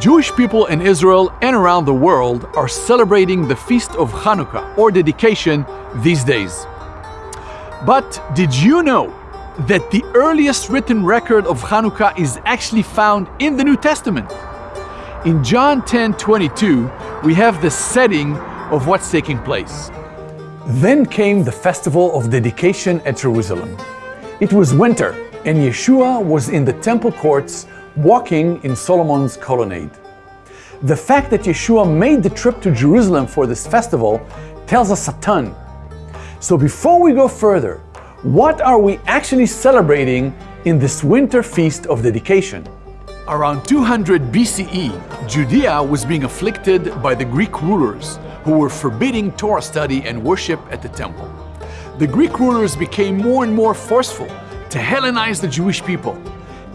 Jewish people in Israel and around the world are celebrating the Feast of Hanukkah or dedication these days. But did you know that the earliest written record of Hanukkah is actually found in the New Testament? In John 10 22, we have the setting of what's taking place. Then came the festival of dedication at Jerusalem. It was winter, and Yeshua was in the temple courts walking in Solomon's colonnade. The fact that Yeshua made the trip to Jerusalem for this festival tells us a ton. So before we go further, what are we actually celebrating in this winter feast of dedication? Around 200 BCE, Judea was being afflicted by the Greek rulers who were forbidding Torah study and worship at the temple. The Greek rulers became more and more forceful to Hellenize the Jewish people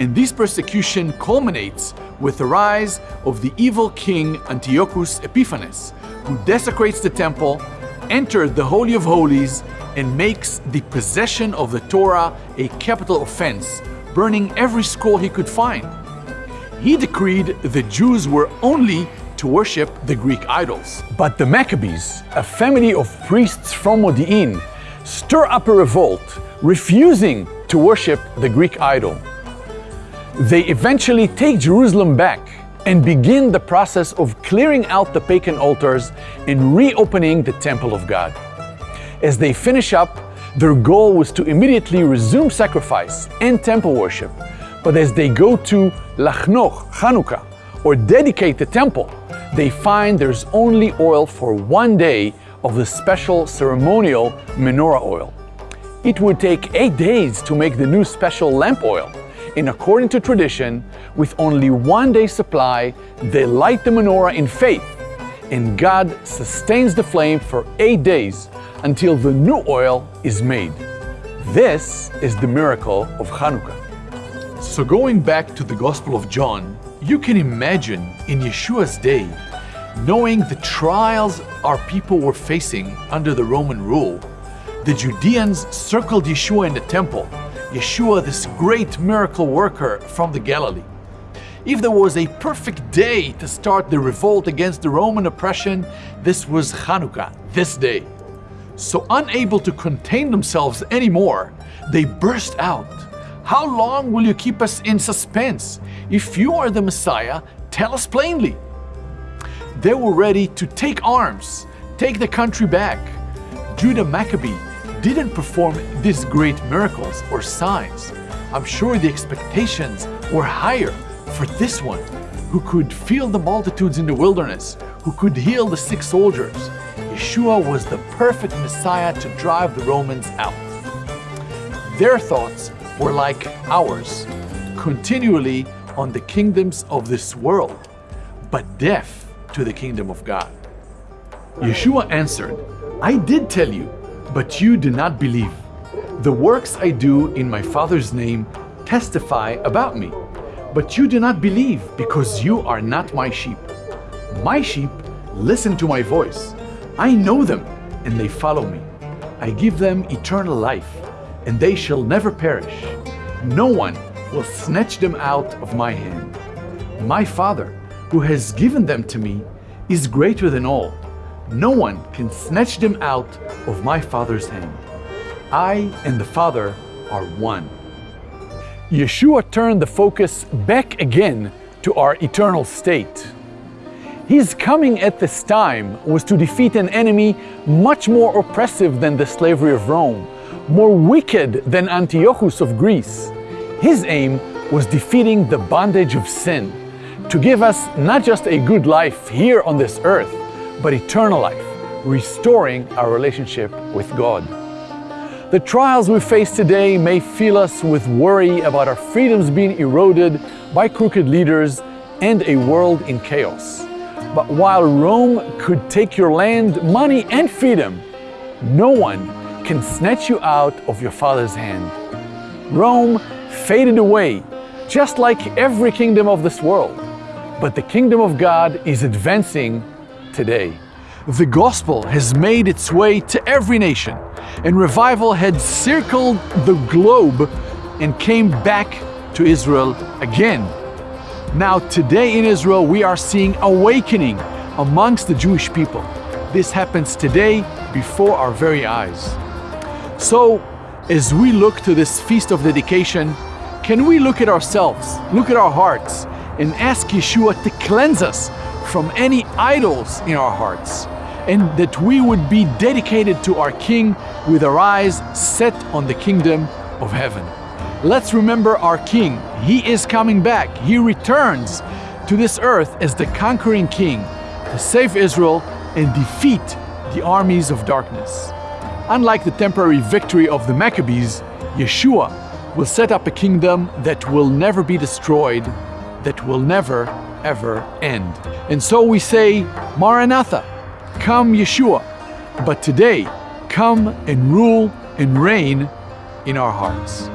and this persecution culminates with the rise of the evil king Antiochus Epiphanes, who desecrates the temple, enters the Holy of Holies, and makes the possession of the Torah a capital offense, burning every scroll he could find. He decreed the Jews were only to worship the Greek idols. But the Maccabees, a family of priests from Modi'in, stir up a revolt, refusing to worship the Greek idol they eventually take Jerusalem back and begin the process of clearing out the pagan altars and reopening the temple of God. As they finish up, their goal was to immediately resume sacrifice and temple worship. But as they go to Lachnoch, Hanukkah, or dedicate the temple, they find there's only oil for one day of the special ceremonial menorah oil. It would take eight days to make the new special lamp oil, in according to tradition, with only one day's supply, they light the menorah in faith, and God sustains the flame for eight days until the new oil is made. This is the miracle of Hanukkah. So, going back to the Gospel of John, you can imagine in Yeshua's day, knowing the trials our people were facing under the Roman rule, the Judeans circled Yeshua in the temple Yeshua, this great miracle worker from the Galilee. If there was a perfect day to start the revolt against the Roman oppression, this was Hanukkah, this day. So, unable to contain themselves anymore, they burst out. How long will you keep us in suspense? If you are the Messiah, tell us plainly. They were ready to take arms, take the country back. Judah Maccabee didn't perform these great miracles or signs, I'm sure the expectations were higher for this one, who could feel the multitudes in the wilderness, who could heal the sick soldiers. Yeshua was the perfect Messiah to drive the Romans out. Their thoughts were like ours, continually on the kingdoms of this world, but deaf to the kingdom of God. Yeshua answered, I did tell you but you do not believe. The works I do in my Father's name testify about me, but you do not believe because you are not my sheep. My sheep listen to my voice. I know them, and they follow me. I give them eternal life, and they shall never perish. No one will snatch them out of my hand. My Father, who has given them to me, is greater than all no one can snatch them out of my Father's hand. I and the Father are one. Yeshua turned the focus back again to our eternal state. His coming at this time was to defeat an enemy much more oppressive than the slavery of Rome, more wicked than Antiochus of Greece. His aim was defeating the bondage of sin, to give us not just a good life here on this earth, but eternal life, restoring our relationship with God. The trials we face today may fill us with worry about our freedoms being eroded by crooked leaders and a world in chaos. But while Rome could take your land, money, and freedom, no one can snatch you out of your Father's hand. Rome faded away, just like every kingdom of this world. But the kingdom of God is advancing today. The gospel has made its way to every nation, and revival had circled the globe and came back to Israel again. Now, today in Israel, we are seeing awakening amongst the Jewish people. This happens today before our very eyes. So, as we look to this feast of dedication, can we look at ourselves, look at our hearts, and ask Yeshua to cleanse us from any idols in our hearts, and that we would be dedicated to our King with our eyes set on the kingdom of heaven. Let's remember our King. He is coming back. He returns to this earth as the conquering King to save Israel and defeat the armies of darkness. Unlike the temporary victory of the Maccabees, Yeshua will set up a kingdom that will never be destroyed, that will never, ever end. And so we say, Maranatha, come Yeshua. But today, come and rule and reign in our hearts.